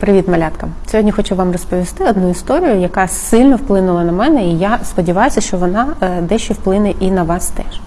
Привіт, малятка! Сьогодні хочу вам розповісти одну історію, яка сильно вплинула на мене, і я сподіваюся, що вона е, дещо вплине і на вас теж.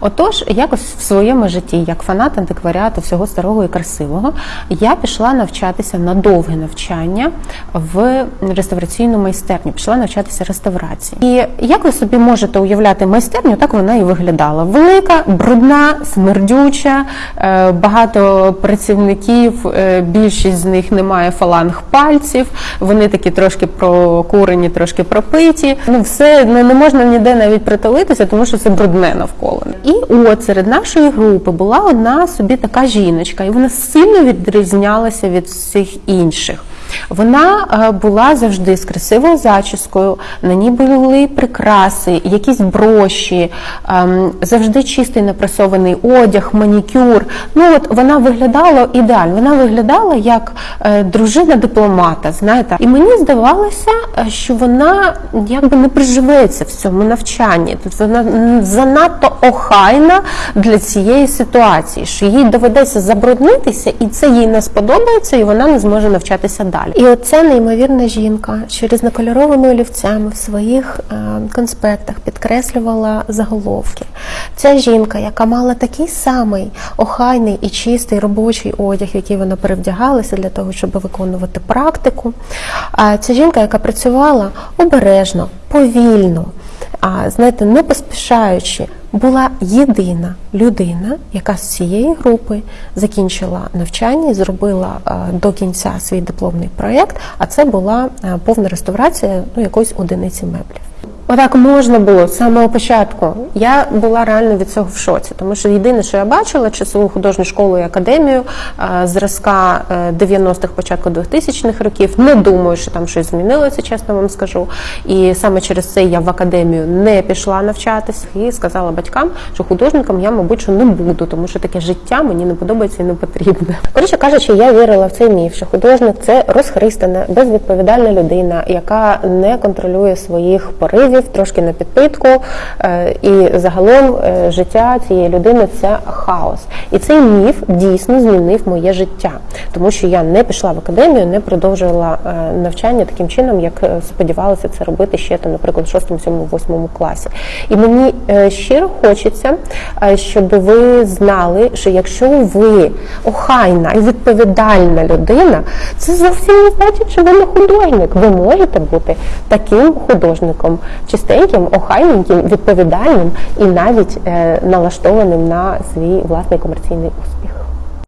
Отож, якось в своєму житті, як фанат антикваріату всього старого і красивого, я пішла навчатися на довге навчання в реставраційну майстерню. Пішла навчатися реставрації. І як ви собі можете уявляти майстерню, так вона і виглядала. Велика, брудна, смердюча, е, багато працівників, е, більшість з них не має фаланг пальців, вони такі трошки прокурені, трошки пропиті. Ну, все ну, не можна ніде навіть притулитися, тому що це брудне навколо. І от серед нашої групи була одна собі така жіночка, і вона сильно відрізнялася від всіх інших. Вона е, була завжди з красивою зачіскою, на ній були прикраси, якісь броші, ем, завжди чистий напресований одяг, манікюр. Ну от вона виглядала ідеально. Вона виглядала як е, дружина дипломата. Знаєте, і мені здавалося, е, що вона якби не приживеться в цьому навчанні. Тут вона занадто охайна для цієї ситуації, що їй доведеться забруднитися, і це їй не сподобається, і вона не зможе навчатися далі. І оця неймовірна жінка, що різнокольоровими олівцями в своїх е, конспектах підкреслювала заголовки. Ця жінка, яка мала такий самий охайний і чистий робочий одяг, який вона перевдягалася для того, щоб виконувати практику. Ця жінка, яка працювала обережно, повільно, а знаєте, не поспішаючи була єдина людина, яка з цієї групи закінчила навчання і зробила е, до кінця свій дипломний проєкт, а це була е, повна реставрація ну, якоїсь одиниці меблів. Отак можна було з самого початку. Я була реально від цього в шоці, тому що єдине, що я бачила, часову художню школу і академію зразка 90-х, е, початку 2000-х років. Не думаю, що там щось змінилося, чесно вам скажу. І саме через це я в академію не пішла навчатися і сказала батькам, що художником я, мабуть, що не буду, тому що таке життя мені не подобається і не потрібне. Коротше кажучи, я вірила в цей міф, що художник це розхристана, безвідповідальна людина, яка не контролює своїх поривів трошки на підпитку, е, і загалом е, життя цієї людини це хаос. І цей міф дійсно змінив моє життя, тому що я не пішла в академію, не продовжувала е, навчання таким чином, як сподівалася це робити ще там, наприклад, в 6, 7, 8 класі. І мені щиро хочеться, щоб ви знали, що якщо ви охайна і відповідальна людина, це зовсім не значить, що ви не художник. Ви можете бути таким художником чистеньким, охайненьким, відповідальним і навіть е, налаштованим на свій власний комерційний успіх.